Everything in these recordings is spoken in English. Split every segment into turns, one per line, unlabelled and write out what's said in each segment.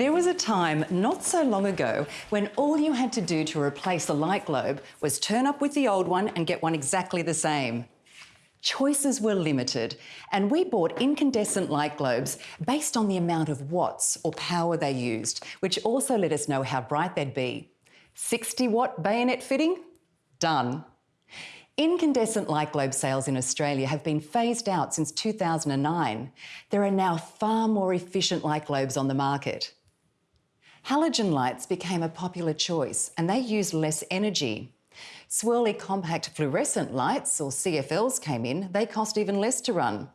There was a time not so long ago when all you had to do to replace a light globe was turn up with the old one and get one exactly the same. Choices were limited, and we bought incandescent light globes based on the amount of watts or power they used, which also let us know how bright they'd be. 60 watt bayonet fitting? Done. Incandescent light globe sales in Australia have been phased out since 2009. There are now far more efficient light globes on the market. Halogen lights became a popular choice and they used less energy. Swirly compact fluorescent lights, or CFLs, came in. They cost even less to run.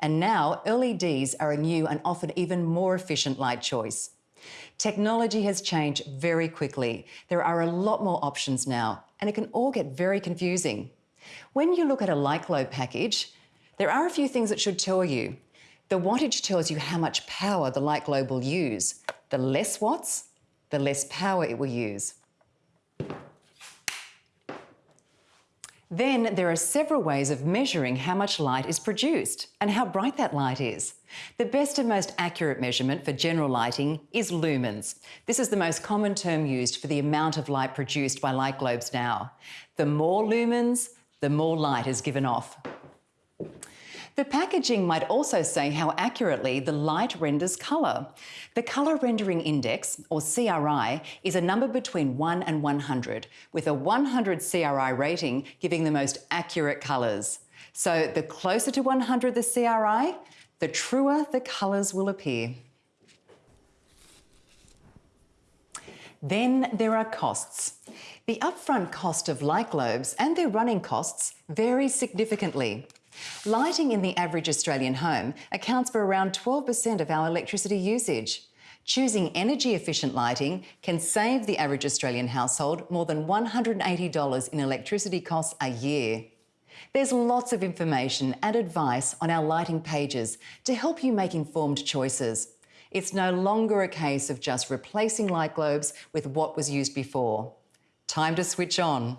And now LEDs are a new and often even more efficient light choice. Technology has changed very quickly. There are a lot more options now, and it can all get very confusing. When you look at a light globe package, there are a few things that should tell you. The wattage tells you how much power the light globe will use. The less watts, the less power it will use. Then there are several ways of measuring how much light is produced and how bright that light is. The best and most accurate measurement for general lighting is lumens. This is the most common term used for the amount of light produced by light globes now. The more lumens, the more light is given off. The packaging might also say how accurately the light renders colour. The Colour Rendering Index, or CRI, is a number between 1 and 100, with a 100 CRI rating giving the most accurate colours. So the closer to 100 the CRI, the truer the colours will appear. Then there are costs. The upfront cost of light globes and their running costs vary significantly. Lighting in the average Australian home accounts for around 12% of our electricity usage. Choosing energy efficient lighting can save the average Australian household more than $180 in electricity costs a year. There's lots of information and advice on our lighting pages to help you make informed choices. It's no longer a case of just replacing light globes with what was used before. Time to switch on.